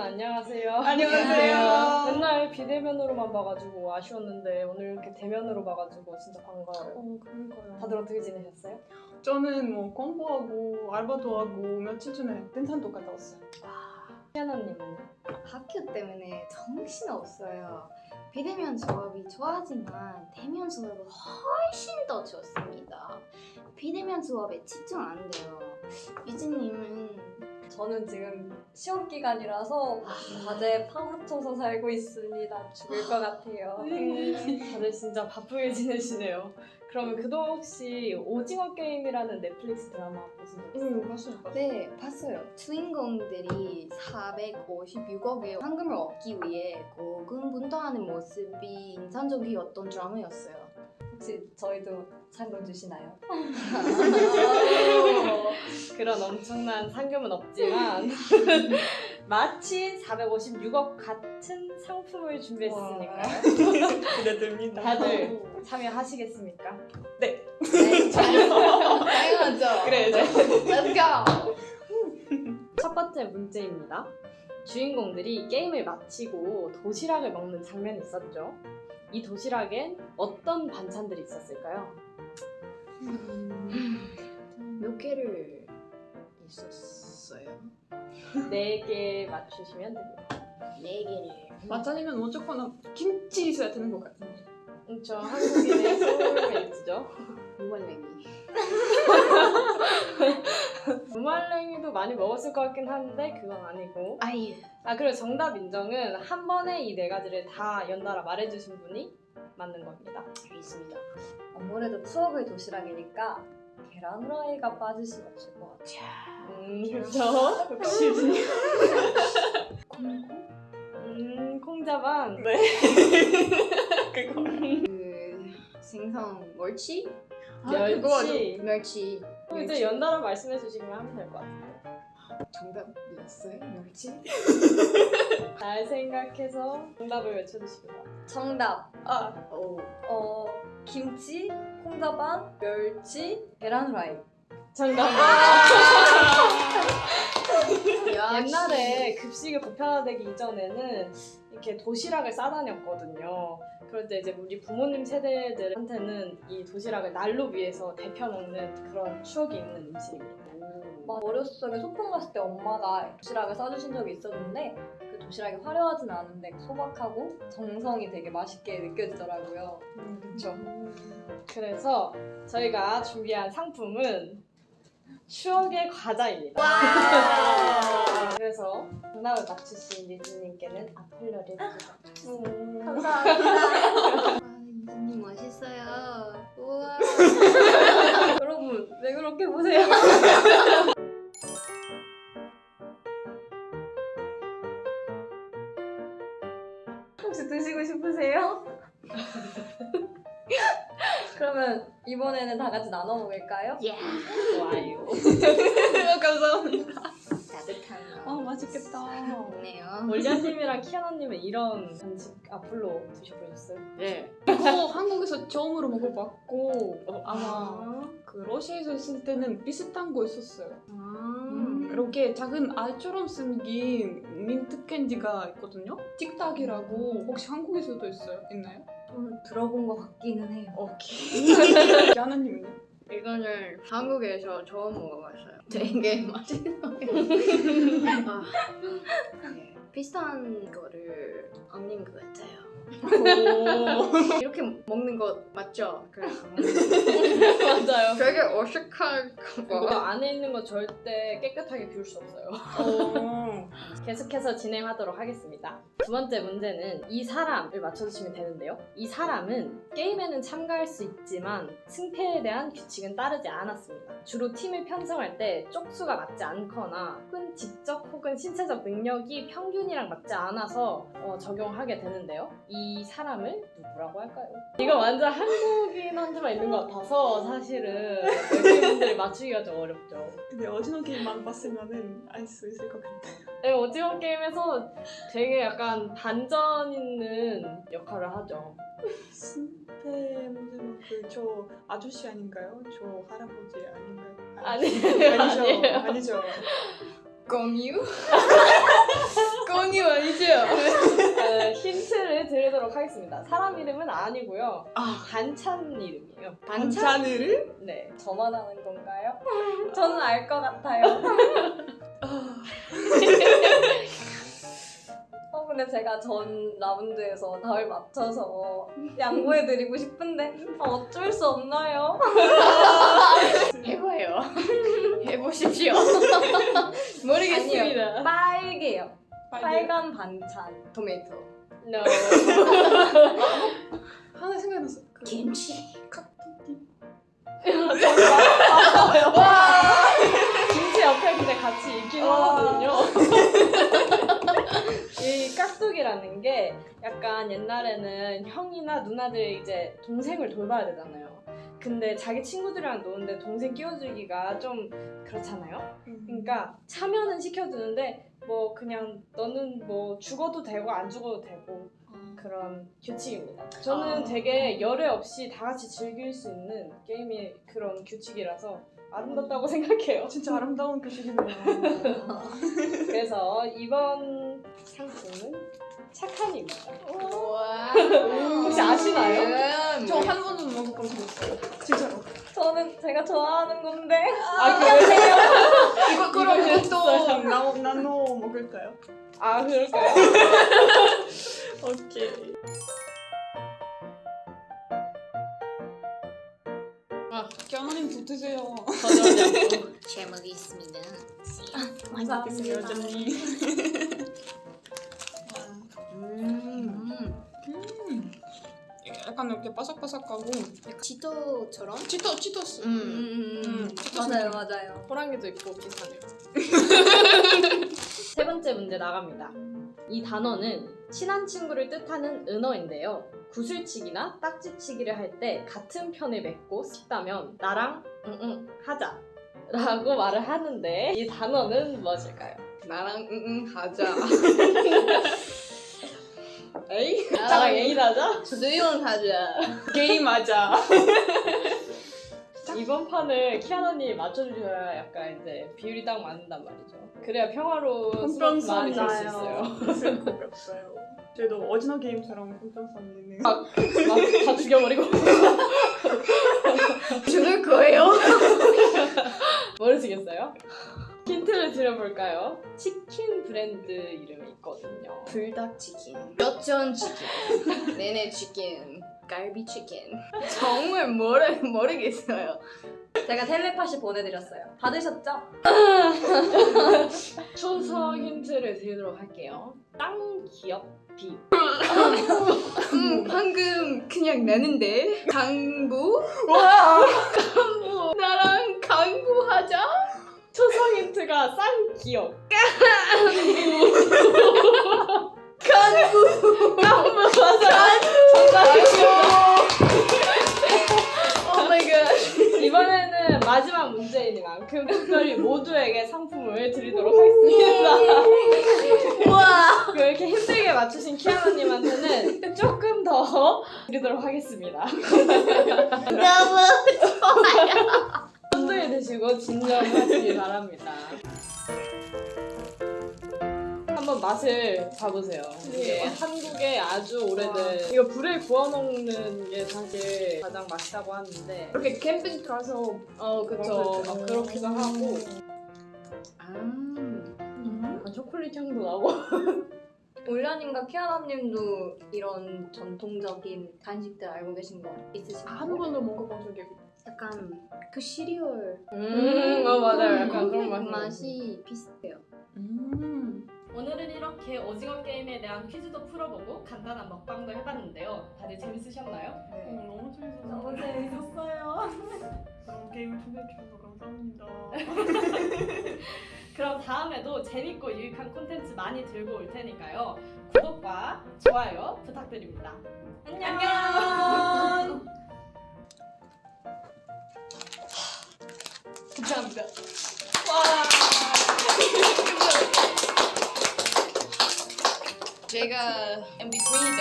안녕하세요. 안녕하세요. 맨날 비대면으로만 봐가지고 아쉬웠는데 오늘 이렇게 대면으로 봐가지고 진짜 반가워요. 어, 그러니까요. 다들 어떻게 지내셨어요? 저는 뭐 공부하고 알바도 하고 며칠 전에 등산도 갔다 왔어요. 희아나님은? 학교 때문에 정신 없어요. 비대면 수업이 좋아하지만 대면 수업은 훨씬 더 좋습니다. 비대면 수업에 집중 안 돼요. 유진님은 저는 지금 시험 기간이라서 과제 파묻혀서 살고 있습니다. 죽을 것 같아요. 다들 진짜 바쁘게 지내시네요. 그러면 그동안 혹시 오징어 게임이라는 넷플릭스 드라마 보신 적 있어요? 응, 봤어요. 봤어요. 네 봤어요. 주인공들이 456억의 황금을 얻기 위해 고군분투하는 모습이 인상적이었던 드라마였어요. 혹시 저희도 상금 주시나요? 그런 엄청난 상금은 없지만 마치 456억 같은 상품을 준비했으니까요. 기대됩니다. 다들 참여하시겠습니까? 네, 당연하죠. 그래 이제 Let's go. 첫 번째 문제입니다. 주인공들이 게임을 마치고 도시락을 먹는 장면이 있었죠. 이 도시락엔 어떤 반찬들이 있었을까요? 몇 개를 있었어요? 네개 맞추시면 됩니다. 네 개를. 마찬이면 무조건 김치 있어야 되는 것 같은데. 그렇죠. 한국인의 소울메이트죠. 무말랭이. 무말랭이도 많이 먹었을 것 같긴 한데 그건 아니고 아유. 아 그리고 정답 인정은 한 번에 이 네 가지를 다 연달아 말해주신 분이 맞는 겁니다. 알겠습니다. 아무래도 추억의 도시락이니까 계란 후라이가 빠질 수가 없을 것 같아요. 음 그렇죠. 역시 콩콩? 음 콩자반. 네. 그거. 그 생선 멸치? 멸치. 멸치. 그럼 이제 연달아 말씀해 주시면 하면 될 것 같아요. 정답이었어요? 멸치? 잘 생각해서 정답을 외쳐주시기 바랍니다. 정답. 아, 오. 어, 김치, 콩자반, 멸치, 계란 후라이. 정답. 아, 옛날에 급식을 보편화되기 이전에는 이렇게 도시락을 싸다녔거든요. 때 이제 우리 부모님 세대들한테는 이 도시락을 난로 위에서 데펴 먹는 그런 추억이 있는 음식입니다. 막 어렸을 적에 소풍 갔을 때 엄마가 도시락을 싸주신 적이 있었는데 그 도시락이 화려하진 않은데 소박하고 정성이 되게 맛있게 느껴지더라고요. 그렇죠. 그래서 저희가 준비한 상품은 추억의 과자입니다. 그래서 정답을 맞추신 유진님께는 아플러를 드리겠습니다. 감사합니다. 아, 유진님 멋있어요. 우와. 여러분 왜 그렇게 보세요? 이번에는 다 같이 나눠 먹을까요? 예. 좋아요. 감사합니다. 따뜻한 아, 맛있겠다. 좋네요. 올리아님이랑 키아나님은 이런 간식 앞으로 드셔보셨어요? 예. 이거 한국에서 처음으로 먹어봤고 어, 아마 그 러시아에서 있을 때는 비슷한 거 있었어요. 아. 이렇게 작은 알처럼 생긴 민트 캔디가 있거든요. 틱탁이라고 혹시 한국에서도 있어요? 있나요? 저는 들어본 것 같기는 해요. 오케이. 하나님은요? 이거는 한국에서 처음 먹어봤어요. 되게 맛있어요. 아, 네. 비슷한 거를 언닌 것 같아요. 이렇게 먹는 거 맞죠? 그래서 맞아요. 되게 어색할 이거 거. 안에 있는 거 절대 깨끗하게 비울 수 없어요. 어. 계속해서 진행하도록 하겠습니다. 두 번째 문제는 이 사람을 맞춰주시면 되는데요. 이 사람은 게임에는 참가할 수 있지만 승패에 대한 규칙은 따르지 않았습니다. 주로 팀을 편성할 때 쪽수가 맞지 않거나 혹은 지적 혹은 신체적 능력이 평균이랑 맞지 않아서 어, 적용하게 되는데요. 이 사람을 누구라고 할까요? 이거 완전 한국인한테만 있는 것 같아서 사실은 외국인분들이 맞추기가 좀 어렵죠. 근데 오징어 게임만 봤으면은 알 수 있을 것 같아요. 네, 오징어 게임에서 되게 약간 반전 있는 역할을 하죠. 승패 문제는 그저 아저씨 아닌가요? 저 할아버지 아닌가요? 아니, 아니죠. 아니에요. 아니죠. 공유? 공유 아니죠? 어, 힌트를 드리도록 하겠습니다. 사람 이름은 아니고요. 아 반찬 이름이에요. 반찬을? 네. 저만 아는 건가요? 저는 알 것 같아요. 어, 근데 제가 전 라운드에서 답을 맞춰서 양보해드리고 싶은데 아, 어쩔 수 없나요? 해봐요. 해보십시오. 모르겠습니다. 빨개요. 빨개. 빨간 반찬. 토마토. No. 하나 생각났어. 그 김치. 김치 약간 옛날에는 형이나 누나들 이제 동생을 돌봐야 되잖아요. 근데 자기 친구들이랑 노는데 동생 끼워주기가 좀 그렇잖아요. 그러니까 참여는 시켜주는데 뭐 그냥 너는 뭐 죽어도 되고 안 죽어도 되고 그런 규칙입니다. 저는 아. 되게 열애 없이 다 같이 즐길 수 있는 게임이 그런 규칙이라서 아름답다고 생각해요. 진짜 아름다운 교식이네요. 그래서 이번 상품은 착한입니다. 와. 혹시 아시나요? 저 한 번도 먹어본 적 없어요. 진짜로. 저는 제가 좋아하는 건데 아 그래요? 이거 그럼 또 나노 나노 먹을까요? 아 그럴까요? 오케이. 아, 견우님 붙으세요. 않고. 제목이 있습니다. 감사합니다. 여전히. 이렇게 바삭바삭하고 지도처럼? 치토 치토스. 음. 음. 음. 맞아요, 맞아요. 호랑이도 있고 비슷하네요. 세 번째 문제 나갑니다. 이 단어는 친한 친구를 뜻하는 은어인데요. 구슬치기나 딱지치기를 할 때 같은 편을 맺고 싶다면 나랑 응응 하자 라고 말을 하는데 이 단어는 무엇일까요? 나랑 응응 하자. 에이? 나랑 에이 하자? 수용 하자. 게임 하자. 이번 판을 키아나님이 맞춰주셔야 약간 이제 비율이 딱 맞는단 말이죠. 그래야 평화로운 많이 들을 수 있어요. 같아요. 저희도 오징어 게임처럼 공평성 있는. 막다 죽여버리고 죽을 거예요? 모르시겠어요? 힌트를 드려볼까요? 치킨 브랜드 이름이 있거든요. 불닭치킨, 뼈전 치킨, 내내 치킨, 갈비 치킨. 정말 모르 모르겠어요. 제가 텔레파시 보내드렸어요. 받으셨죠? 초성 힌트를 드리도록 할게요. 땅 기업 비. 음, 방금 그냥 나는데 깐부? 와. 깐부 나랑 깐부하자? 초성 힌트가 쌍기역. 깐부 깐부 맞아. Oh my God. 이번에는 마지막 문제이니만큼 특별히 모두에게 상품을 드리도록 하겠습니다. 와. 그렇게 힘들게 맞추신 키아나님한테는 조금 더 드리도록 하겠습니다. 너무 손 드시고 진정하시기 바랍니다. 한번 맛을 봐보세요. 이게 한국의 아주 오래된 이거 불에 구워 먹는 게 사실 가장 맛있다고 하는데 이렇게 캠핑 가서 어 그쵸 막 그렇기도 하고 아. 아, 초콜릿 향도 나고 올려님과 키아나님도 이런 전통적인 간식들 알고 계신 거 있으신가요? 한 번도 먹어본 적이 없어요. 약간 그 시리얼 음, 어 맞아요 약간 그 그런 맛이 맛이 비슷해요. 음. 오늘은 이렇게 오징어 게임에 대한 퀴즈도 풀어보고 간단한 먹방도 해봤는데요 다들 재밌으셨나요? 어, 너무 재밌어서. 너무 재밌었어요. 게임을 초대해 주셔서 감사합니다. 그럼 다음에도 재밌고 유익한 콘텐츠 많이 들고 올 테니까요. 구독과 좋아요 부탁드립니다. 안녕. 감사합니다. 제가 MVP잖아요.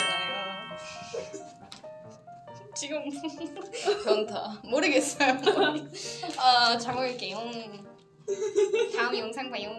지금 전다 모르겠어요. 아, 잘 먹을게요. 다음 영상 봐요.